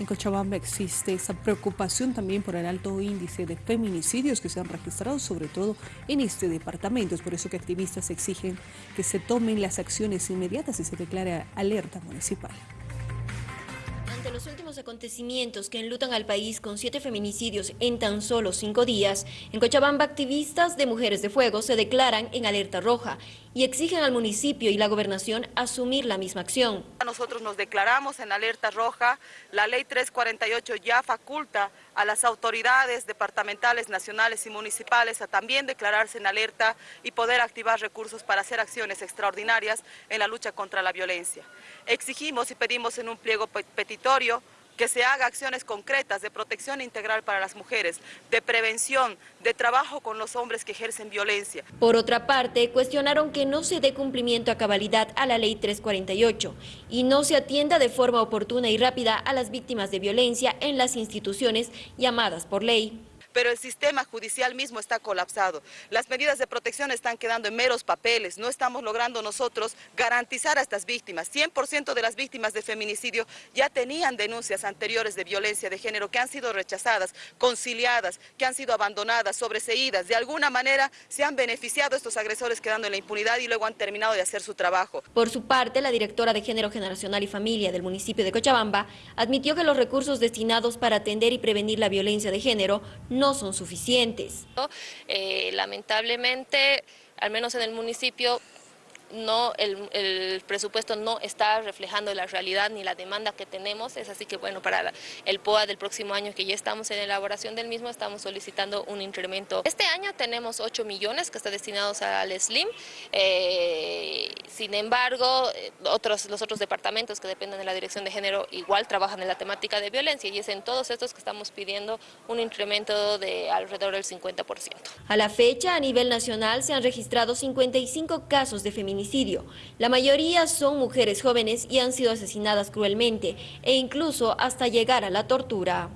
En Cochabamba existe esa preocupación también por el alto índice de feminicidios que se han registrado, sobre todo en este departamento. Es por eso que activistas exigen que se tomen las acciones inmediatas y se declare alerta municipal. Ante los últimos acontecimientos que enlutan al país con siete feminicidios en tan solo cinco días, en Cochabamba activistas de Mujeres de Fuego se declaran en alerta roja y exigen al municipio y la gobernación asumir la misma acción. Nosotros nos declaramos en alerta roja, la ley 348 ya faculta a las autoridades departamentales, nacionales y municipales a también declararse en alerta y poder activar recursos para hacer acciones extraordinarias en la lucha contra la violencia. Exigimos y pedimos en un pliego petitorio que se haga acciones concretas de protección integral para las mujeres, de prevención, de trabajo con los hombres que ejercen violencia. Por otra parte, cuestionaron que no se dé cumplimiento a cabalidad a la Ley 348 y no se atienda de forma oportuna y rápida a las víctimas de violencia en las instituciones llamadas por ley pero el sistema judicial mismo está colapsado. Las medidas de protección están quedando en meros papeles, no estamos logrando nosotros garantizar a estas víctimas. 100% de las víctimas de feminicidio ya tenían denuncias anteriores de violencia de género que han sido rechazadas, conciliadas, que han sido abandonadas, sobreseídas. De alguna manera se han beneficiado estos agresores quedando en la impunidad y luego han terminado de hacer su trabajo. Por su parte, la directora de Género Generacional y Familia del municipio de Cochabamba admitió que los recursos destinados para atender y prevenir la violencia de género no son suficientes. Eh, lamentablemente, al menos en el municipio, no el, presupuesto no está reflejando la realidad ni la demanda que tenemos, es así que bueno, para el POA del próximo año que ya estamos en elaboración del mismo, estamos solicitando un incremento. Este año tenemos 8 millones que están destinados al SLIM, eh, sin embargo, otros, los otros departamentos que dependen de la Dirección de Género igual trabajan en la temática de violencia y es en todos estos que estamos pidiendo un incremento de alrededor del 50%. A la fecha, a nivel nacional se han registrado 55 casos de la mayoría son mujeres jóvenes y han sido asesinadas cruelmente e incluso hasta llegar a la tortura.